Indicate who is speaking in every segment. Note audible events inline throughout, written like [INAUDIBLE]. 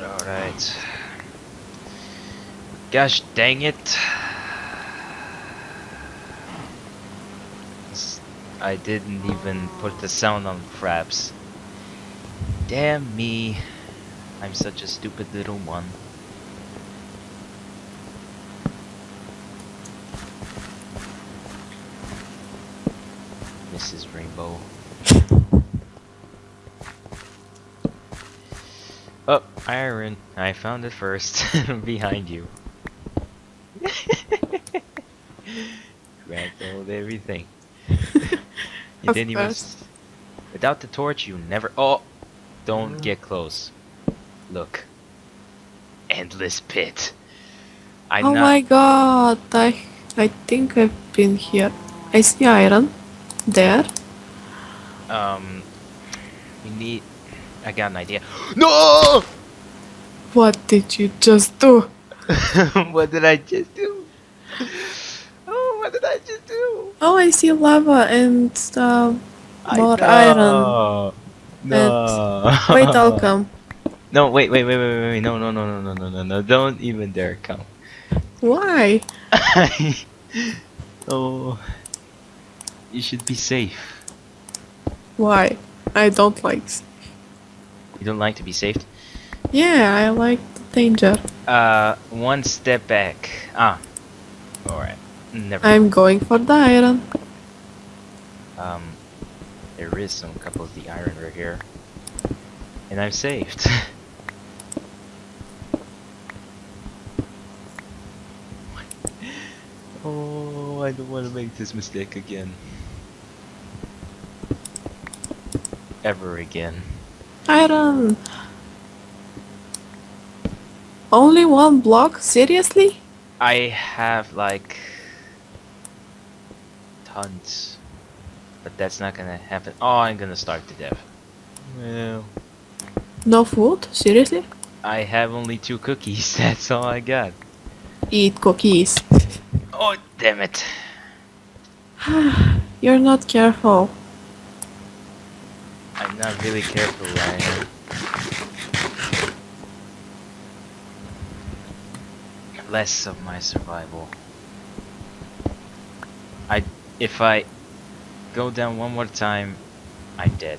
Speaker 1: Alright. Gosh dang it. I didn't even put the sound on fraps. Damn me. I'm such a stupid little one. Mrs. Rainbow. Oh, iron. I found it first. [LAUGHS] Behind you. [LAUGHS] Grabbed hold everything. [LAUGHS] you
Speaker 2: Of
Speaker 1: didn't even.
Speaker 2: course.
Speaker 1: s- Without the torch, you never. Oh! Don't get close. Look. Endless pit. I'm
Speaker 2: oh my god, I I think I've been here. I see iron. There.
Speaker 1: Um. We need. I got an idea. [GASPS] No!
Speaker 2: What did you just do? [LAUGHS]
Speaker 1: what did I just do? Oh, what did I just do?
Speaker 2: Oh, I see lava and
Speaker 1: I
Speaker 2: More iron.
Speaker 1: No.
Speaker 2: wait, I'll [LAUGHS] come.
Speaker 1: No, wait, wait, wait, wait, wait, wait. No, no, no, no, no, no, no, no. Don't even dare come.
Speaker 2: Why? [LAUGHS]
Speaker 1: oh. You should be safe.
Speaker 2: Why? I don't like.
Speaker 1: You don't like to be saved?
Speaker 2: Yeah, I like the danger.
Speaker 1: Uh, one step back. Ah. Alright. Never.
Speaker 2: I'm going for the iron.
Speaker 1: Um, there is some couple of the iron right here. And I'm saved. [LAUGHS] oh, I don't want to make this mistake again. Ever again.
Speaker 2: Iron. Only one block? Seriously?
Speaker 1: I have like tons, but that's not gonna happen. Oh, I'm gonna starve to death. Well,
Speaker 2: No food? Seriously?
Speaker 1: I have only two cookies. [LAUGHS] That's all I got.
Speaker 2: Eat cookies. [LAUGHS]
Speaker 1: Oh, damn it! [SIGHS]
Speaker 2: You're not careful.
Speaker 1: I'm not really careful, Ryan. Less of my survival. I, if I go down one more time, I'm dead.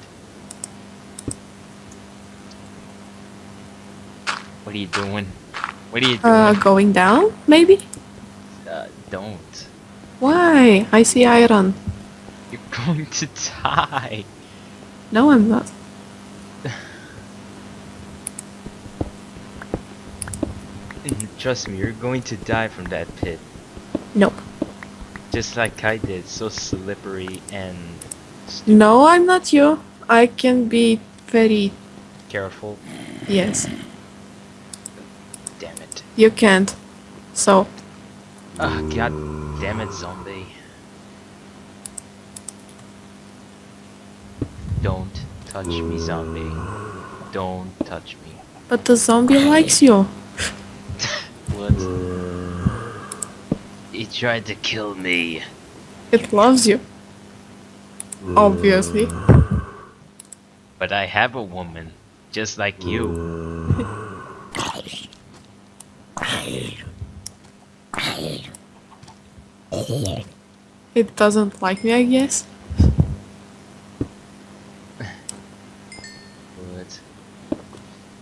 Speaker 1: What are you doing? What are you doing?
Speaker 2: Uh, going down? Maybe?
Speaker 1: Uh, don't.
Speaker 2: Why? I see iron.
Speaker 1: You're [LAUGHS] going to die.
Speaker 2: No, I'm not.
Speaker 1: Trust me, you're going to die from that pit.
Speaker 2: Nope.
Speaker 1: Just like I did, so slippery and
Speaker 2: No, I'm not you. I can be very.
Speaker 1: careful.
Speaker 2: Yes,
Speaker 1: Damn it.
Speaker 2: you can't. So,
Speaker 1: Ah, god damn it, zombie. Don't touch me, zombie. Don't touch me.
Speaker 2: but the zombie likes you.
Speaker 1: Tried to kill me.
Speaker 2: It loves you. Obviously.
Speaker 1: But I have a woman, just like you.
Speaker 2: It doesn't like me, I guess.
Speaker 1: But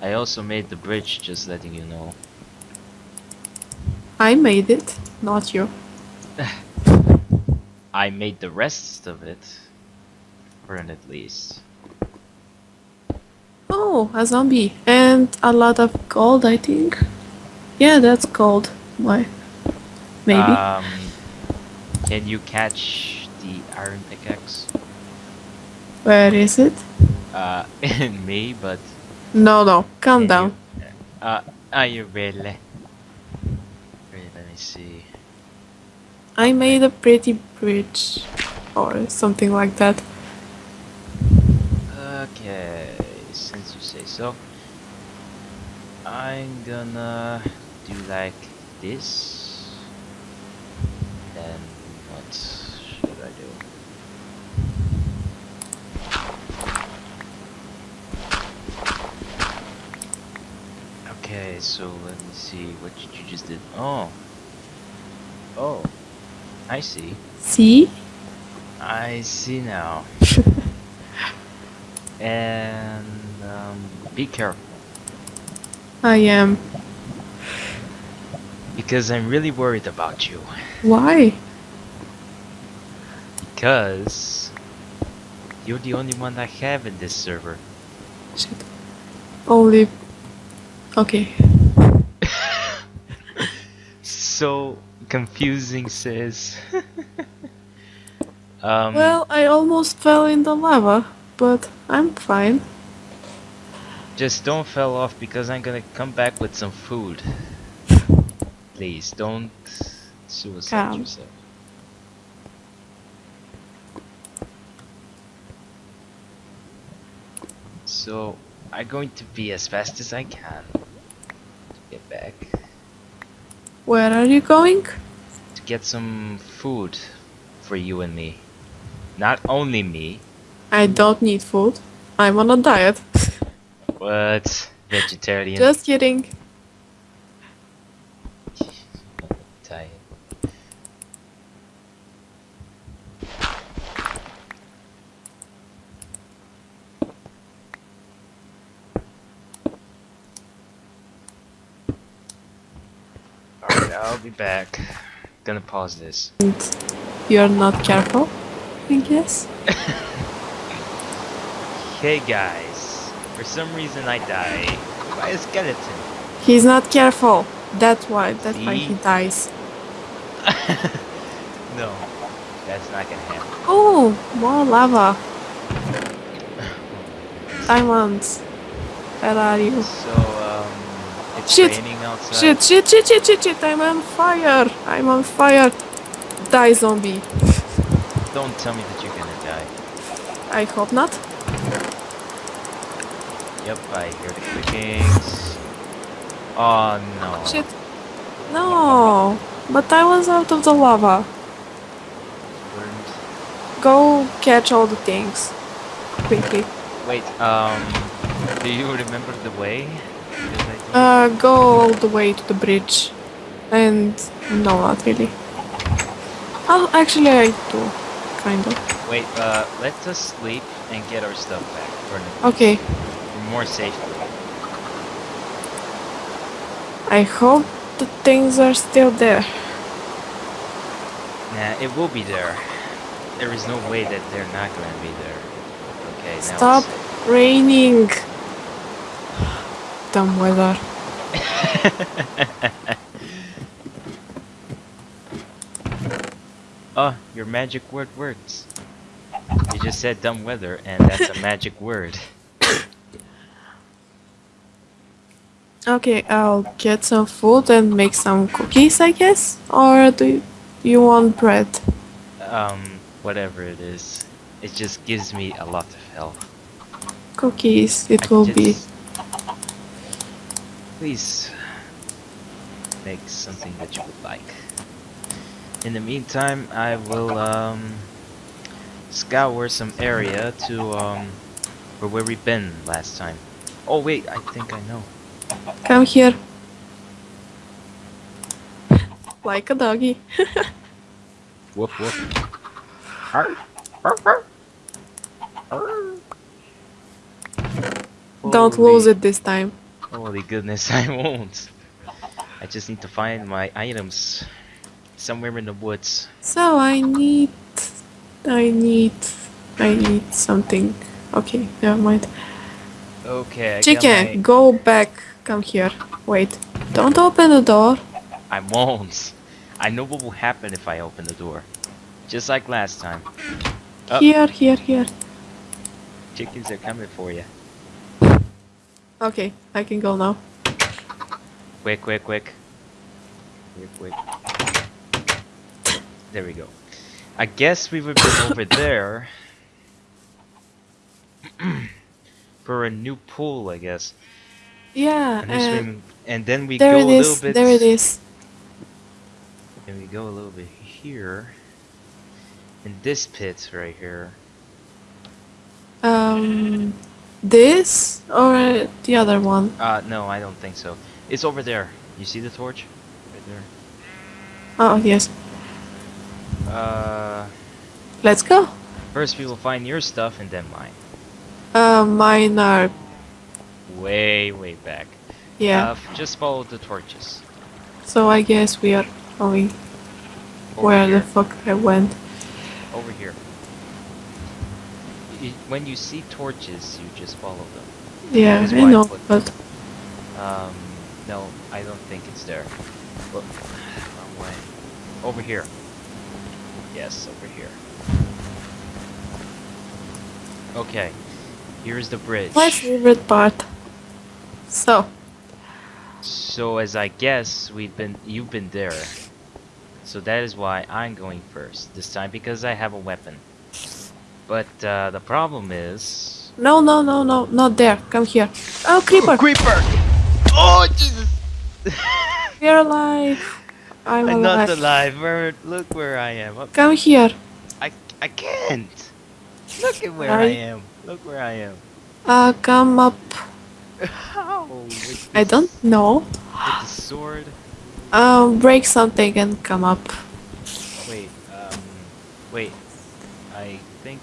Speaker 1: I also made the bridge, just letting you know.
Speaker 2: I made it, not you. [SIGHS]
Speaker 1: I made the rest of it. For an at least.
Speaker 2: Oh, a zombie. And a lot of gold, I think. Yeah, that's gold. Why? Maybe.
Speaker 1: Um, can you catch the iron pickaxe?
Speaker 2: Where is it?
Speaker 1: Uh, [LAUGHS] in me, but.
Speaker 2: No, no. Calm down.
Speaker 1: You, uh, are you really? Wait, let me see.
Speaker 2: I made a pretty bridge. Or something like that.
Speaker 1: Okay, since you say so, I'm gonna do like this. Then what should I do? Okay, so let me see what you just did. Oh. Oh. I see.
Speaker 2: See?
Speaker 1: I see now. [LAUGHS] and um, be careful
Speaker 2: I am.
Speaker 1: because I'm really worried about you.
Speaker 2: Why?
Speaker 1: Because you're the only one I have in this server.
Speaker 2: Shit. Only. Okay. [LAUGHS]
Speaker 1: so confusing, sis. [LAUGHS] um,
Speaker 2: Well, I almost fell in the lava, but I'm fine.
Speaker 1: just don't fell off because I'm gonna come back with some food. Please don't suicide
Speaker 2: Calm.
Speaker 1: yourself. So I'm going to be as fast as I can to get back
Speaker 2: Where are you going?
Speaker 1: to get some food for you and me. Not only me,
Speaker 2: I don't need food. I'm on a diet.
Speaker 1: what? vegetarian.
Speaker 2: Just kidding.
Speaker 1: diet. Alright, I'll be back. Gonna pause this.
Speaker 2: And you're not careful, I guess. [LAUGHS]
Speaker 1: Hey guys, for some reason I die by a skeleton.
Speaker 2: He's not careful. That's why. That's why he dies. [LAUGHS]
Speaker 1: no, that's not gonna happen.
Speaker 2: Oh, more lava. [LAUGHS] Diamonds. Where are you?
Speaker 1: So, it's
Speaker 2: Shit. Shit, shit, shit, shit, shit, shit. I'm on fire. I'm on fire. Die, zombie.
Speaker 1: Don't tell me that you're gonna die.
Speaker 2: I hope not.
Speaker 1: Yep, I hear the clickings. Oh no.
Speaker 2: Shit. No. But I was out of the lava. Go catch all the things. Quickly.
Speaker 1: Wait, um, do you remember the way? Because I don't-
Speaker 2: Uh, go all the way to the bridge. And no, not really. Oh, actually, I do. Kind of.
Speaker 1: Wait, uh, let us sleep and get our stuff back for,
Speaker 2: Okay.
Speaker 1: for more safe.
Speaker 2: I hope the things are still there.
Speaker 1: Nah, it will be there. There is no way that they're not gonna be there. Okay, now
Speaker 2: Stop raining. Dumb weather. [LAUGHS]
Speaker 1: oh, your magic word works. You just said dumb weather, and that's a [LAUGHS] magic word.
Speaker 2: Okay, I'll get some food and make some cookies, I guess? Or do you, you want bread?
Speaker 1: Um, whatever it is, it just gives me a lot of health.
Speaker 2: Cookies, it
Speaker 1: I
Speaker 2: will be.
Speaker 1: Just- Please make something that you would like. In the meantime, I will um, scour some area to um, for where we've been last time. Oh wait, I think I know.
Speaker 2: Come here. Like a doggy. [LAUGHS]
Speaker 1: Woof woof. Arr, arr, arr. Arr.
Speaker 2: Don't lose it this time.
Speaker 1: Holy goodness, [LAUGHS] I won't. I just need to find my items somewhere in the woods.
Speaker 2: So I need. I need. I need something. Okay, never mind.
Speaker 1: Okay, I
Speaker 2: Chicken,
Speaker 1: my-
Speaker 2: go back. Come here. Wait. Don't open the door.
Speaker 1: I won't. I know what will happen if I open the door. Just like last time. Oh.
Speaker 2: Here, here, here.
Speaker 1: Chickens are coming for you.
Speaker 2: Okay, I can go now.
Speaker 1: Quick, quick, quick. Quick, quick. There we go. I guess we would be over there. [CLEARS THROAT] for a new pool, I guess.
Speaker 2: Yeah, and
Speaker 1: swimming, and then we
Speaker 2: there
Speaker 1: go
Speaker 2: it
Speaker 1: a little
Speaker 2: is.
Speaker 1: bit.
Speaker 2: There it is.
Speaker 1: And we go a little bit here. In this pit right here.
Speaker 2: Um, this or the other one?
Speaker 1: Uh, no, I don't think so. It's over there. You see the torch? Right there.
Speaker 2: Oh, yes.
Speaker 1: Uh,
Speaker 2: Let's go.
Speaker 1: first we will find your stuff and then mine.
Speaker 2: Uh, mine are,
Speaker 1: Way, way back.
Speaker 2: yeah.
Speaker 1: Uh, just follow the torches.
Speaker 2: so I guess we are going
Speaker 1: Over
Speaker 2: where
Speaker 1: here.
Speaker 2: the fuck I went.
Speaker 1: Over here. Y- when you see torches, you just follow them.
Speaker 2: Yeah, I
Speaker 1: I
Speaker 2: know,
Speaker 1: put-
Speaker 2: but
Speaker 1: Um, no, I don't think it's there. Look, wrong way. Over here. Yes, over here. Okay, here's the bridge.
Speaker 2: my favorite part. So,
Speaker 1: So as I guess, we've been, you've been there. So that is why I'm going first this time because I have a weapon. But uh, the problem is.
Speaker 2: no, no, no, no, not there. Come here. Oh, creeper! [GASPS]
Speaker 1: creeper! Oh Jesus! [LAUGHS]
Speaker 2: We're alive. I'm, alive.
Speaker 1: I'm not
Speaker 2: alive.
Speaker 1: alive. Where? Look where I am. Up
Speaker 2: Come here.
Speaker 1: I I can't. Look at where I
Speaker 2: Right.
Speaker 1: am. Look where I am.
Speaker 2: Uh, come up.
Speaker 1: How? With
Speaker 2: I don't know.
Speaker 1: With the sword.
Speaker 2: Um, break something and come up.
Speaker 1: Wait. Um. Wait. I think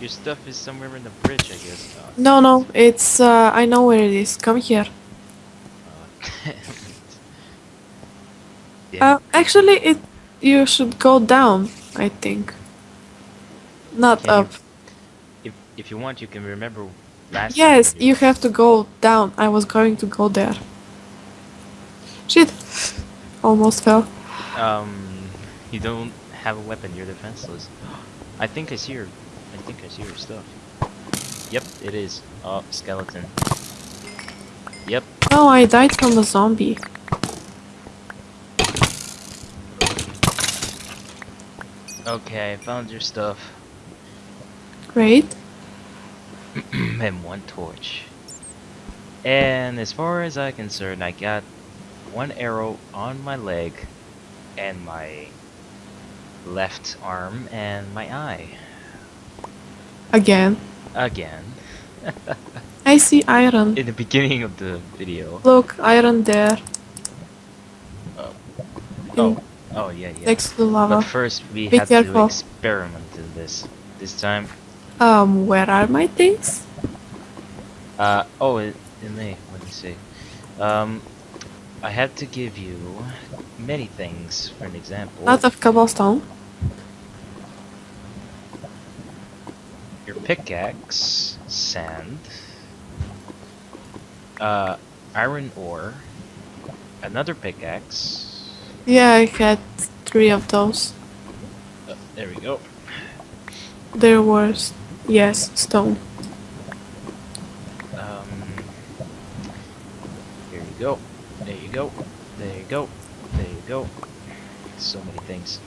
Speaker 1: your stuff is somewhere in the bridge. I guess. Oh,
Speaker 2: No, no, it's, uh, I know where it is. Come here. [LAUGHS]
Speaker 1: uh, damn
Speaker 2: Uh, actually, it, you should go down, I think. Not
Speaker 1: Can you-
Speaker 2: up.
Speaker 1: if if you want, you can remember last.
Speaker 2: Yes, you have to go down. I was going to go there. Shit. Almost fell.
Speaker 1: Um. You don't have a weapon. You're defenseless. [GASPS] I think I see your. I think I see your stuff. Yep, it is. Oh, skeleton. Yep.
Speaker 2: Oh, I died from a zombie.
Speaker 1: Okay, I found your stuff.
Speaker 2: Great. [CLEARS THROAT]
Speaker 1: and one torch. And as far as I'm concerned, I got one arrow on my leg and my left arm and my eye.
Speaker 2: Again.
Speaker 1: Again. [LAUGHS]
Speaker 2: I see iron.
Speaker 1: In the beginning of the video.
Speaker 2: Look, iron there.
Speaker 1: Oh, oh yeah, yeah.
Speaker 2: Next to the
Speaker 1: But first we
Speaker 2: Be
Speaker 1: have
Speaker 2: careful.
Speaker 1: to experiment in this. This time,
Speaker 2: Um, where are my things?
Speaker 1: uh, oh, it, it may, let me see. Um, I have to give you many things, for an example.
Speaker 2: Lot of cobblestone.
Speaker 1: Pickaxe, sand, uh, iron ore, another pickaxe.
Speaker 2: Yeah, I had three of those.
Speaker 1: Uh, there we go.
Speaker 2: There was, yes, stone.
Speaker 1: Um, here you go. There you go. There you go. There you go. So many things.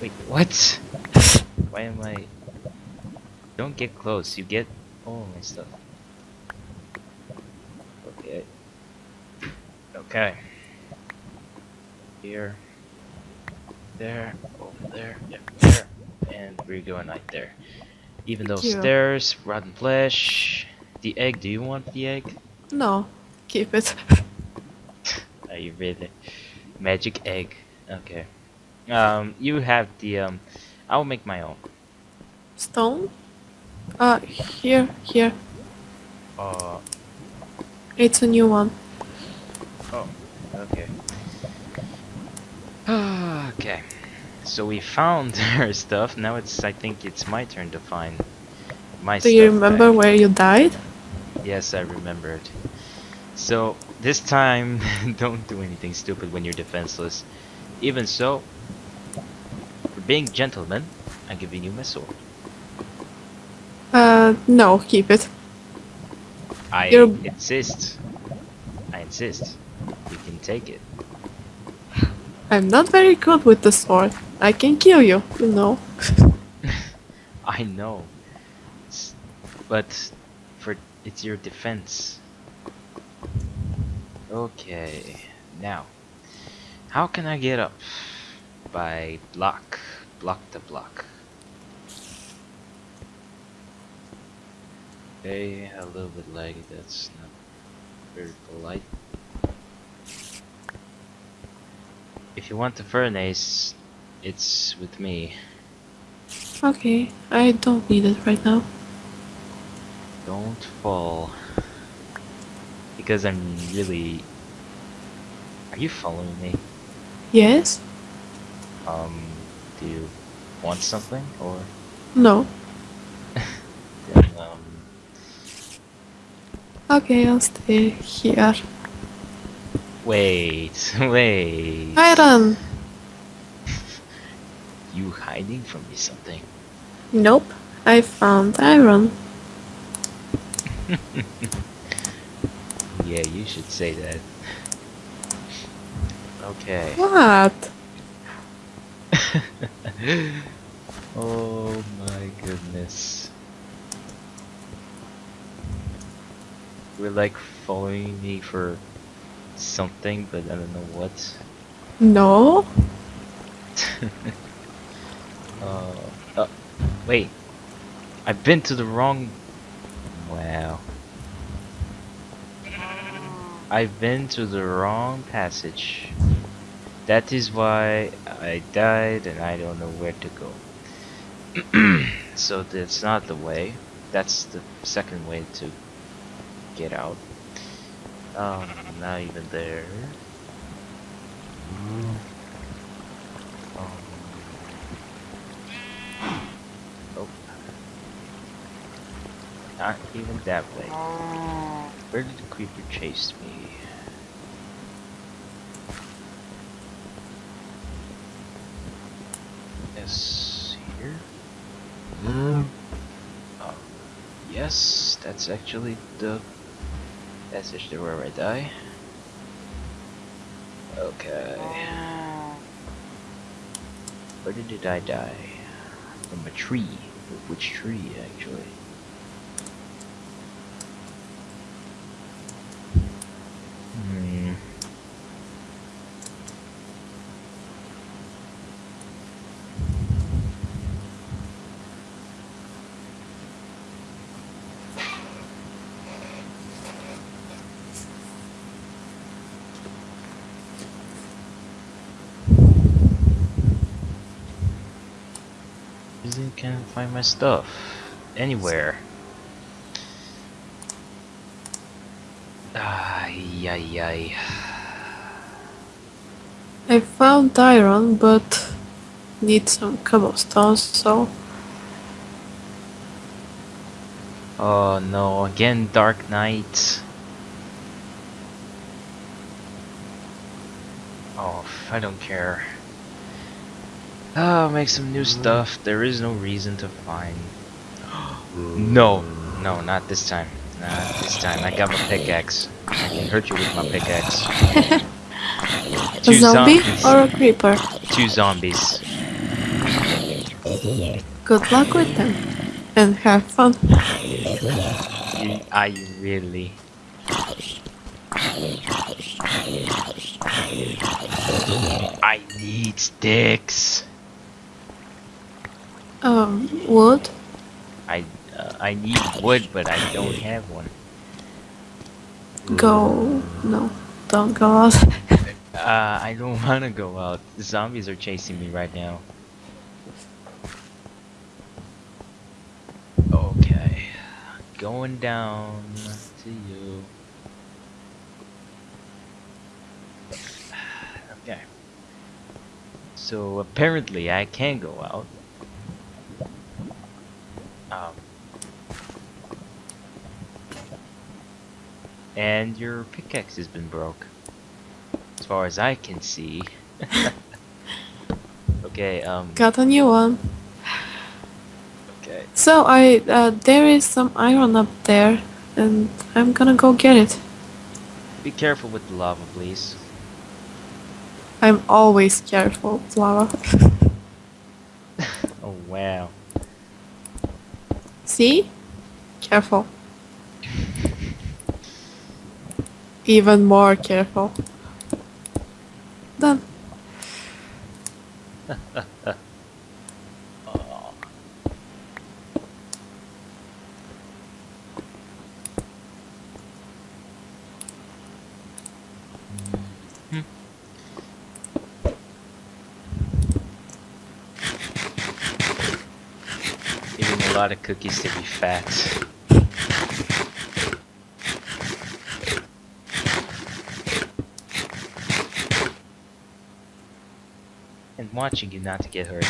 Speaker 1: Wait, what? Why am I? Don't get close. You get all my stuff. Okay. Okay. Here. There. Over there. Yep. There. And we're going right there. Even those stairs, rotten flesh. The egg. Do you want the egg?
Speaker 2: No, keep it. [LAUGHS]
Speaker 1: Are you really? Magic egg. Okay. Um, you have the um. I'll make my own.
Speaker 2: Stone? Uh, here, here.
Speaker 1: Uh.
Speaker 2: It's a new one.
Speaker 1: Oh. Okay. okay. So we found [LAUGHS] our stuff. Now it's. I think it's my turn to find my
Speaker 2: Do
Speaker 1: stuff.
Speaker 2: you remember
Speaker 1: back.
Speaker 2: where you died?
Speaker 1: Yes, I remembered. So this time, [LAUGHS] don't do anything stupid when you're defenseless. Even so, for being gentleman, I'm giving you my sword.
Speaker 2: Uh, no, keep it.
Speaker 1: I
Speaker 2: You're-
Speaker 1: insist. I insist. You can take it.
Speaker 2: I'm not very good with the sword. I can kill you, you know. [LAUGHS]
Speaker 1: I know. But for it's your defense. Okay. Now, how can I get up? By block. Block the block. Okay, a little bit laggy, that's not Very polite. If you want the furnace, it's with me.
Speaker 2: Okay, I don't need it right now.
Speaker 1: Don't fall. Because I'm really... Are you following me?
Speaker 2: Yes?
Speaker 1: Um, do you want something? Or...
Speaker 2: No.
Speaker 1: Then, um...
Speaker 2: Okay, I'll stay here.
Speaker 1: Wait, [LAUGHS] wait.
Speaker 2: Iron! [LAUGHS]
Speaker 1: You hiding from me something?
Speaker 2: Nope. I found iron. [LAUGHS]
Speaker 1: Yeah, you should say that. Okay.
Speaker 2: What?
Speaker 1: oh my goodness. You're like following me for something, but I don't know what.
Speaker 2: No? [LAUGHS]
Speaker 1: uh, uh, wait. I've been to the wrong. Wow. I've been to the wrong passage. That is why I died and I don't know where to go. [CLEARS THROAT] so that's not the way. That's the second way to get out. Um, not even there. Um, oh. Not even that way. Where did the creeper chase me? Yes, here. Um, yes, that's actually the passage to where I die. Okay. Where did I die? From a tree. Which tree, actually? Hmm. Easily can't find my stuff anywhere. Ay, ay, ay.
Speaker 2: I found iron, but need some cobblestones, so
Speaker 1: Oh no, again dark night. Oh, I don't care. Oh, make some new stuff. There is no reason to find. [GASPS] no, no, not this time. Not this time. I got my pickaxe. I can hurt you with my pickaxe.
Speaker 2: a zombie
Speaker 1: zombies.
Speaker 2: or a creeper.
Speaker 1: Two zombies.
Speaker 2: Good luck with them, and have fun.
Speaker 1: You, I really. I need sticks.
Speaker 2: Um, wood.
Speaker 1: I uh, I need wood, but I don't have one.
Speaker 2: Go. No, don't go out.
Speaker 1: Uh, I don't [LAUGHS] want to go out. The zombies are chasing me right now. Okay, going down to you. [SIGHS] Okay. So apparently I can go out. Um. And your pickaxe has been broke. As far as I can see. [LAUGHS] okay, um,
Speaker 2: Got a new one.
Speaker 1: okay.
Speaker 2: So I, uh, there is some iron up there, and I'm gonna go get it.
Speaker 1: Be careful with the lava, please.
Speaker 2: I'm always careful with lava. [LAUGHS]
Speaker 1: Oh, wow.
Speaker 2: See? Careful. Even more careful. Done.
Speaker 1: Oh. Eating a lot of cookies to be fat. And watching you not to get hurt.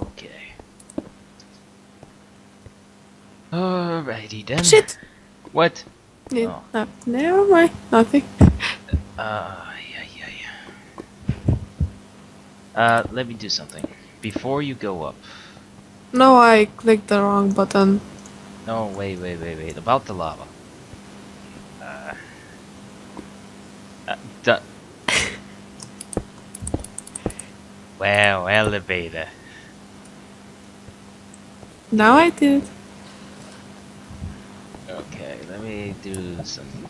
Speaker 1: Okay. Alrighty then.
Speaker 2: Shit!
Speaker 1: What?
Speaker 2: Yeah,
Speaker 1: Oh.
Speaker 2: no, never mind. Nothing.
Speaker 1: Uh, yeah, yeah, yeah. Uh, let me do something. Before you go up.
Speaker 2: No, I clicked the wrong button.
Speaker 1: No, wait, wait, wait, wait. About the lava. Uh. uh [LAUGHS] wow, elevator.
Speaker 2: Now I did.
Speaker 1: Okay, let me do some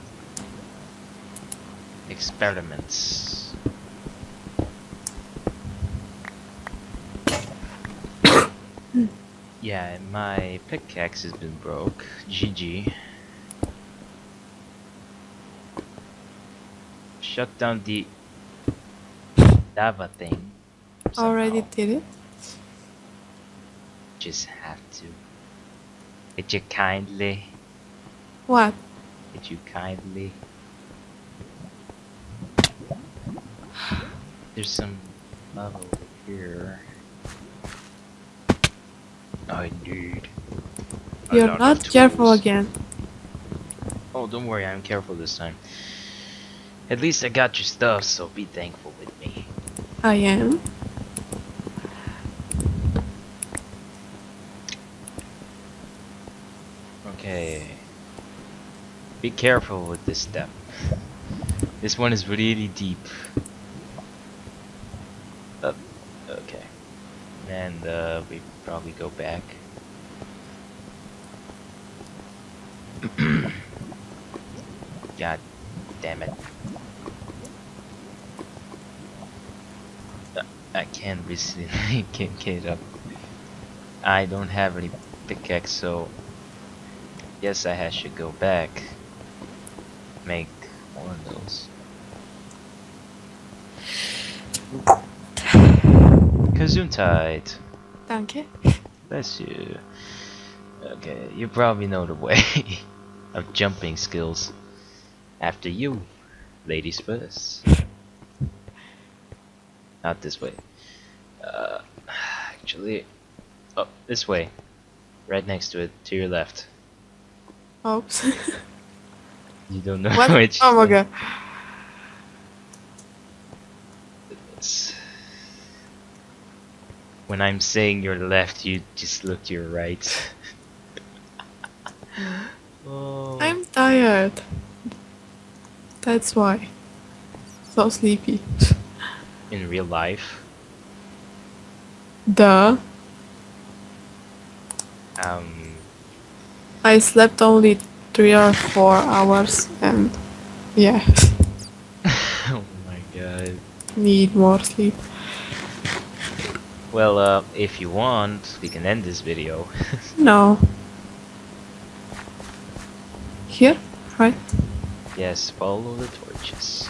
Speaker 1: experiments. Yeah, my pickaxe has been broke. GG. Shut down the lava thing.
Speaker 2: Already did it.
Speaker 1: Just have to. Did you kindly?
Speaker 2: What?
Speaker 1: Did you kindly? There's some lava over here. I need.
Speaker 2: You're not careful again.
Speaker 1: Oh, don't worry, I'm careful this time. At least I got your stuff, so be thankful with me.
Speaker 2: I am.
Speaker 1: Okay. Be careful with this step. This one is really deep. Up. Okay. And uh, we probably go back. [CLEARS THROAT] God damn it. I can't recently [LAUGHS] can't get up. I don't have any pickaxe, so Yes, I should go back. Make one of those. [SIGHS] Gesundheit.
Speaker 2: Danke.
Speaker 1: Bless you. Okay, you probably know the way [LAUGHS] of jumping skills. After you, ladies first. Not this way. Uh, actually, oh, this way. Right next to it, to your left.
Speaker 2: Oops. [LAUGHS]
Speaker 1: You don't know
Speaker 2: what? [LAUGHS]
Speaker 1: which.
Speaker 2: Oh my god.
Speaker 1: When I'm saying your left, you just look to your right. [LAUGHS] oh.
Speaker 2: I'm tired. That's why. So sleepy.
Speaker 1: in real life.
Speaker 2: Duh.
Speaker 1: Um,
Speaker 2: I slept only three or four hours and yeah, [LAUGHS]
Speaker 1: oh my god.
Speaker 2: need more sleep.
Speaker 1: Well, uh, if you want, we can end this video. [LAUGHS]
Speaker 2: No. Here? Right?
Speaker 1: yes, follow the torches.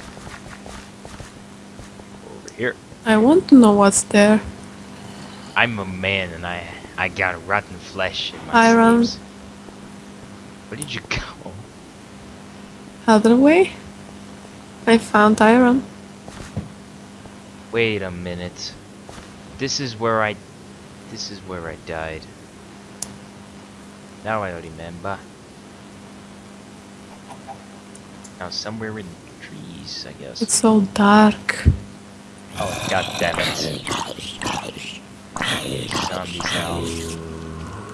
Speaker 1: Over here.
Speaker 2: I want to know what's there.
Speaker 1: I'm a man and I I got rotten flesh in my
Speaker 2: Iron.
Speaker 1: sleeves. Where did you go?
Speaker 2: Other way? I found iron.
Speaker 1: Wait a minute. This is where I this is where I died. Now I remember. Now somewhere in the trees, I guess.
Speaker 2: It's so dark.
Speaker 1: Oh god damn it. Zombies now.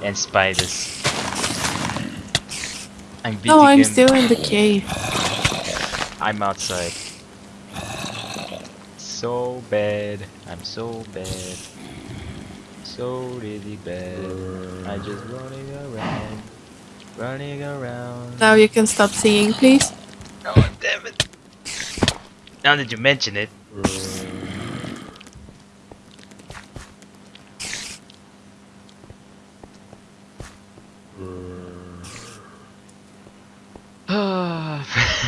Speaker 1: And spiders. I'm
Speaker 2: No, I'm
Speaker 1: him.
Speaker 2: still in the cave.
Speaker 1: I'm outside. So bad. I'm so bad. So really bad. I just running around. Running around.
Speaker 2: Now you can stop singing, please.
Speaker 1: Oh damn it. Now that you mention it.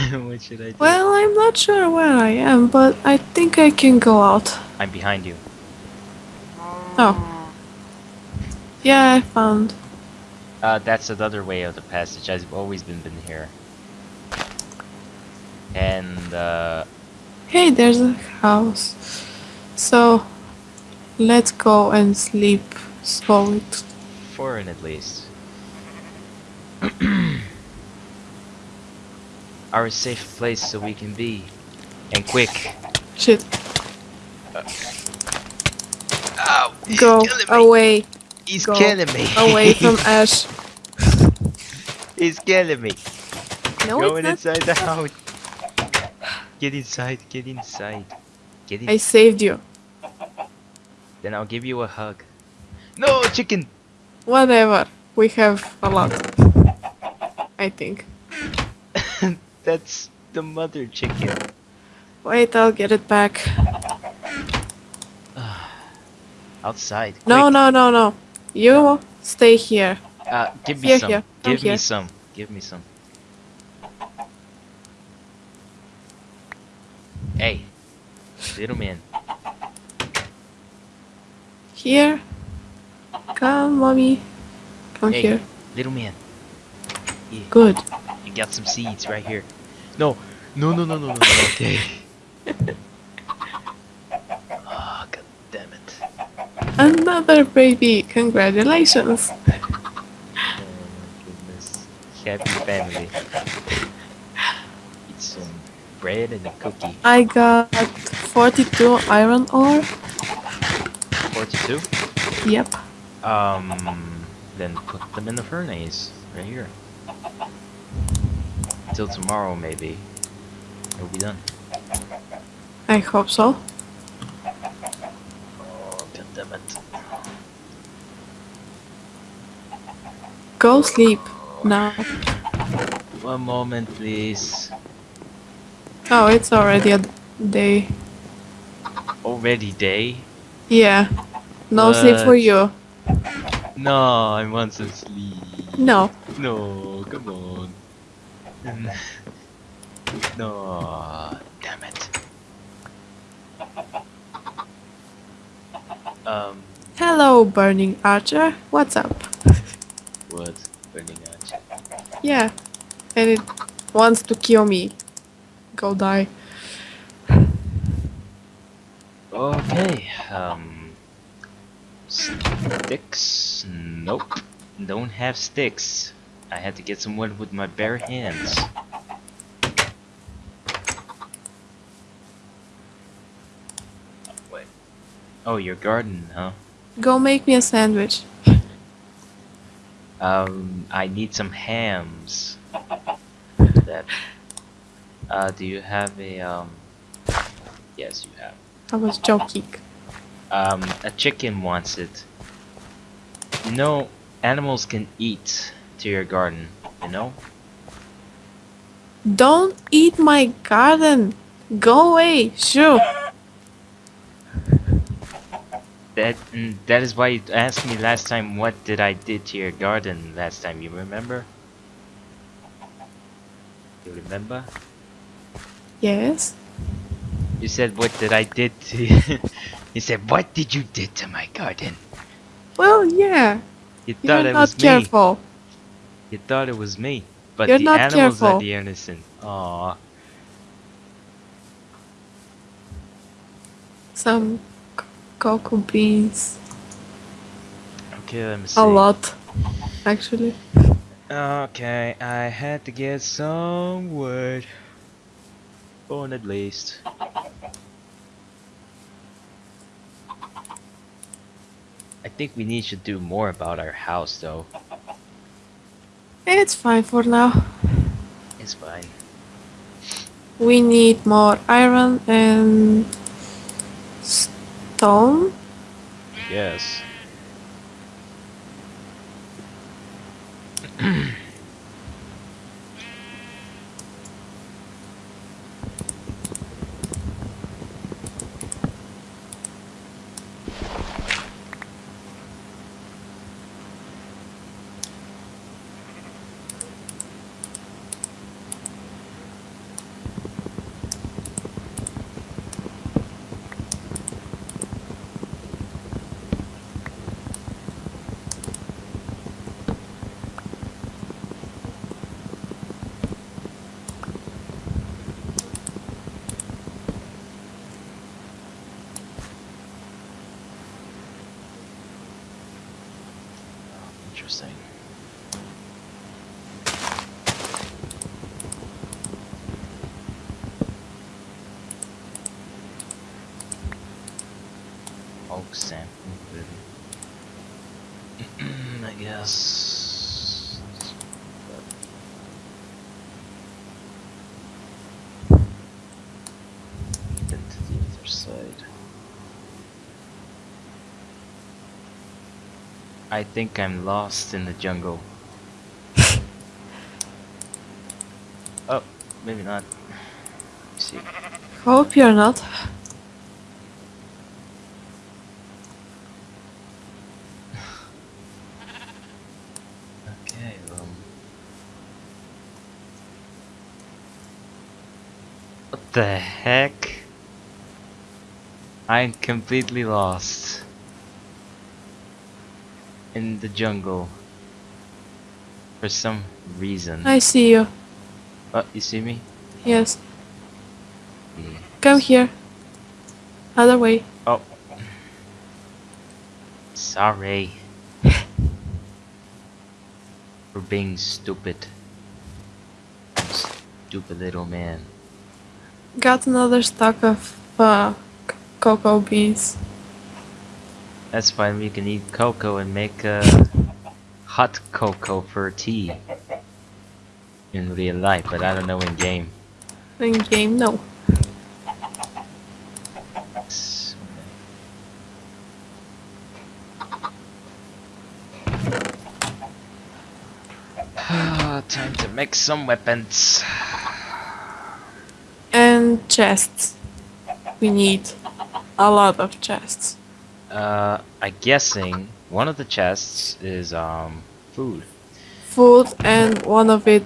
Speaker 1: [LAUGHS] what should I do?
Speaker 2: Well, I'm not sure where I am, but I think I can go out.
Speaker 1: I'm behind you.
Speaker 2: Oh. Yeah, I found.
Speaker 1: Uh, that's another way of the passage. I've always been been here. And uh,
Speaker 2: Hey, there's a house. So, let's go and sleep. So it.
Speaker 1: foreign at least. Our safe place so we can be. And quick.
Speaker 2: Shit.
Speaker 1: Oh,
Speaker 2: Go away.
Speaker 1: He's
Speaker 2: go
Speaker 1: killing me.
Speaker 2: Away [LAUGHS] from Ash.
Speaker 1: He's killing me.
Speaker 2: No,
Speaker 1: Going
Speaker 2: it's not.
Speaker 1: inside the house. Get inside, get inside. Get in.
Speaker 2: I saved you.
Speaker 1: Then I'll give you a hug. No, chicken!
Speaker 2: Whatever. We have a lot. I think.
Speaker 1: That's the mother chicken.
Speaker 2: Wait, I'll get it back. [SIGHS]
Speaker 1: Outside.
Speaker 2: No,
Speaker 1: quick.
Speaker 2: no, no, no. You stay here.
Speaker 1: Uh, give me
Speaker 2: Here,
Speaker 1: some.
Speaker 2: here, come
Speaker 1: Give me
Speaker 2: here.
Speaker 1: some. Give me some. Hey, little man.
Speaker 2: Here. Come, mommy. Come
Speaker 1: Hey,
Speaker 2: here.
Speaker 1: little man. Here,
Speaker 2: Good.
Speaker 1: You got some seeds right here. No, no, no, no, no, no. no, [LAUGHS] Okay. oh, god damn it.
Speaker 2: Another baby. Congratulations.
Speaker 1: Oh my goodness. Happy family. Eat some bread and a cookie.
Speaker 2: I got 42 iron ore.
Speaker 1: 42?
Speaker 2: Yep.
Speaker 1: Um, then put them in the furnace right here. Till tomorrow, maybe. It'll be done.
Speaker 2: I hope so.
Speaker 1: Oh, god damn it.
Speaker 2: Go sleep now.
Speaker 1: One moment, please.
Speaker 2: Oh, it's already a day.
Speaker 1: Already day?
Speaker 2: Yeah. No sleep for you.
Speaker 1: No, I want some sleep.
Speaker 2: No.
Speaker 1: No, come on. No, damn it. [LAUGHS] Um,
Speaker 2: Hello, Burning Archer. What's up?
Speaker 1: what? Burning out.
Speaker 2: Yeah. And it wants to kill me. Go die.
Speaker 1: Okay, um. Sticks? Nope. Don't have sticks. I had to get some wood with my bare hands. Wait. Oh, your garden, huh?
Speaker 2: Go make me a sandwich.
Speaker 1: Um, I need some hams. That. Uh, do you have a, um. Yes, you have.
Speaker 2: I was joking.
Speaker 1: Um, a chicken wants it. You know, animals can eat to your garden, you know?
Speaker 2: Don't eat my garden. Go away. Shoo.
Speaker 1: That mm, that is why you asked me last time what did I did to your garden last time, you remember? You remember?
Speaker 2: Yes.
Speaker 1: You said what did I did to [LAUGHS] You said what did you did to my garden?
Speaker 2: Well, yeah.
Speaker 1: You thought
Speaker 2: You're
Speaker 1: it
Speaker 2: not
Speaker 1: was me.
Speaker 2: Careful.
Speaker 1: You thought it was me. But
Speaker 2: You're
Speaker 1: the
Speaker 2: not
Speaker 1: animals are the innocent. Aww.
Speaker 2: Some cocoa beans.
Speaker 1: Okay, let me see.
Speaker 2: A lot, actually.
Speaker 1: Okay, I had to get some wood. Bone at least. I think we need to do more about our house though.
Speaker 2: It's fine for now.
Speaker 1: It's fine.
Speaker 2: We need more iron and stone.
Speaker 1: Yes. [CLEARS THROAT] Oak sample, [CLEARS THROAT] I guess. Then to the other side. I think I'm lost in the jungle. [LAUGHS] oh, maybe not. Let's see.
Speaker 2: Hope you're not.
Speaker 1: Okay, um. What the heck? I'm completely lost. In the jungle. For some reason.
Speaker 2: I see you.
Speaker 1: Oh, you see me?
Speaker 2: Yes.
Speaker 1: Yeah.
Speaker 2: Come here. Other way.
Speaker 1: Oh. Sorry. [LAUGHS] For being stupid. Stupid little man.
Speaker 2: Got another stock of uh, cocoa beans.
Speaker 1: That's fine, we can eat cocoa and make uh, hot cocoa for tea. In real life, but I don't know in game.
Speaker 2: In game, no. [SIGHS]
Speaker 1: Time to make some weapons.
Speaker 2: Chests. We need a lot of chests.
Speaker 1: Uh, I'm guessing one of the chests is um food.
Speaker 2: Food, and one of it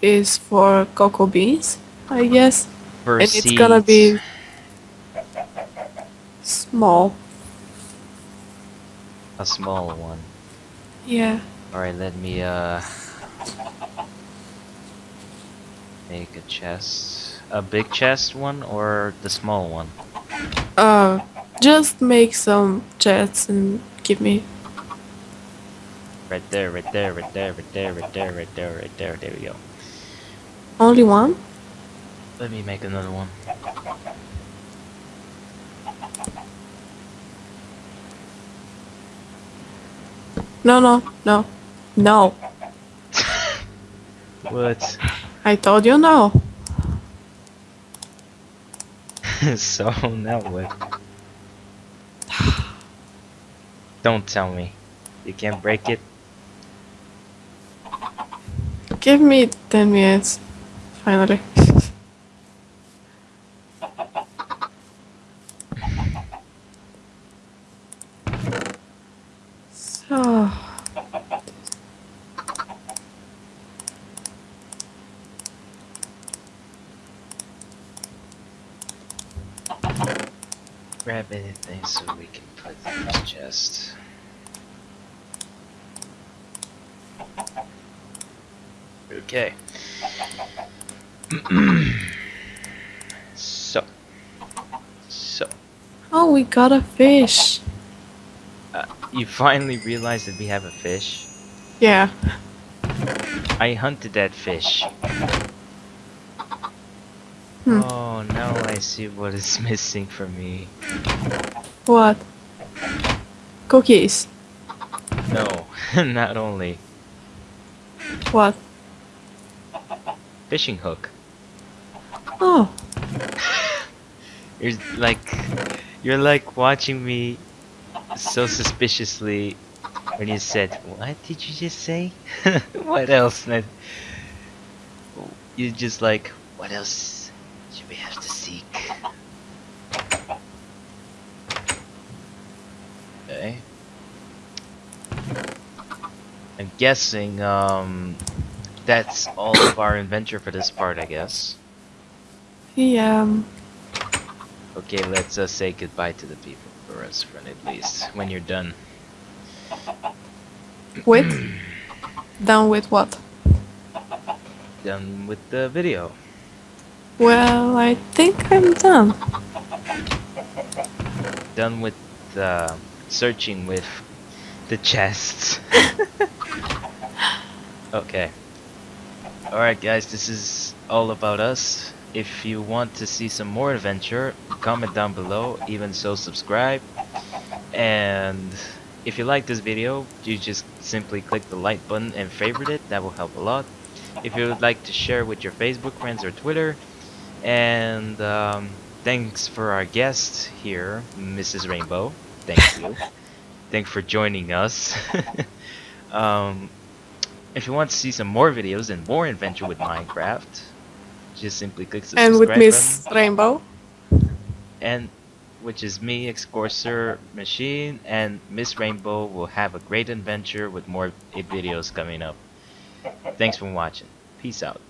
Speaker 2: is for cocoa beans, I guess.
Speaker 1: For
Speaker 2: and it's gonna be small.
Speaker 1: a small one.
Speaker 2: Yeah.
Speaker 1: Alright, let me uh make a chest. A big chest one or the small one?
Speaker 2: Uh, just make some chests and give me.
Speaker 1: Right there, right there, right there, right there, right there, right there, right there, there we go.
Speaker 2: Only one?
Speaker 1: Let me make another one.
Speaker 2: No, no, no. No. [LAUGHS]
Speaker 1: What?
Speaker 2: I told you no. [LAUGHS]
Speaker 1: so now what? [SIGHS] Don't tell me. You can't break it?
Speaker 2: Give me 10 minutes. Finally. so.
Speaker 1: Grab anything so we can put in this chest. Okay. So. So.
Speaker 2: Oh, we got a fish.
Speaker 1: Uh, you finally realized that we have a fish?
Speaker 2: Yeah.
Speaker 1: I hunted that fish.
Speaker 2: Hmm.
Speaker 1: Oh, now I see what is [LAUGHS] missing for me.
Speaker 2: What? Cookies.
Speaker 1: No, [LAUGHS] not only
Speaker 2: What?
Speaker 1: fishing hook.
Speaker 2: Oh.
Speaker 1: You're like, you're like watching me so suspiciously when you said, "What did you just say?" [LAUGHS] what else? And I- you just like, what else should we have to seek? Okay. I'm guessing um, that's all of our adventure for this part, I guess.
Speaker 2: Yeah. um,
Speaker 1: Okay, let's uh, say goodbye to the people for us, friend, at least when you're done.
Speaker 2: With? Done with what?
Speaker 1: Done with the video.
Speaker 2: Well, I think I'm done.
Speaker 1: Done with uh, searching with the chests. [LAUGHS] okay. Alright guys, this is all about us. If you want to see some more adventure, comment down below, even so subscribe. And if you like this video, you just simply click the like button and favorite it, that will help a lot. If you would like to share with your Facebook friends or Twitter. And um, thanks for our guest here, Mrs. Rainbow. Thank you. Thanks for joining us. [LAUGHS] um, if you want to see some more videos and more adventure with Minecraft, just simply click the
Speaker 2: And with Miss. Rainbow.
Speaker 1: And which is me, Excorser Machine, and Miss Rainbow will have a great adventure with more videos coming up. Thanks for watching. Peace out.